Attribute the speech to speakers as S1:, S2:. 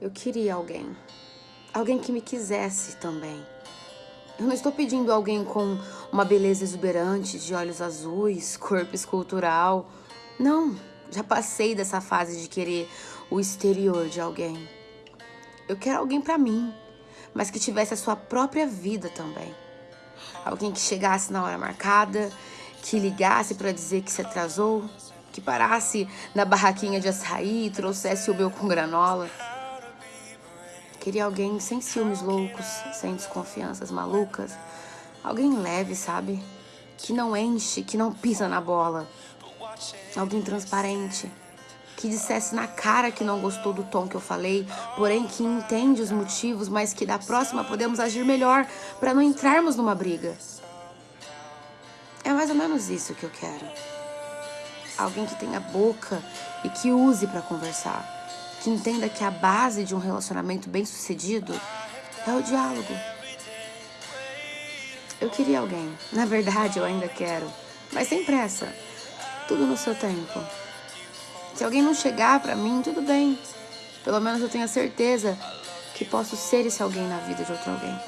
S1: Eu queria alguém. Alguém que me quisesse também. Eu não estou pedindo alguém com uma beleza exuberante, de olhos azuis, corpo escultural. Não, já passei dessa fase de querer o exterior de alguém. Eu quero alguém para mim, mas que tivesse a sua própria vida também. Alguém que chegasse na hora marcada, que ligasse para dizer que se atrasou, que parasse na barraquinha de açaí e trouxesse o meu com granola. Queria alguém sem ciúmes loucos, sem desconfianças malucas. Alguém leve, sabe? Que não enche, que não pisa na bola. Alguém transparente. Que dissesse na cara que não gostou do tom que eu falei, porém que entende os motivos, mas que da próxima podemos agir melhor para não entrarmos numa briga. É mais ou menos isso que eu quero. Alguém que tenha boca e que use para conversar que entenda que a base de um relacionamento bem sucedido é o diálogo. Eu queria alguém, na verdade eu ainda quero, mas sem pressa, tudo no seu tempo. Se alguém não chegar pra mim, tudo bem. Pelo menos eu tenho a certeza que posso ser esse alguém na vida de outro alguém.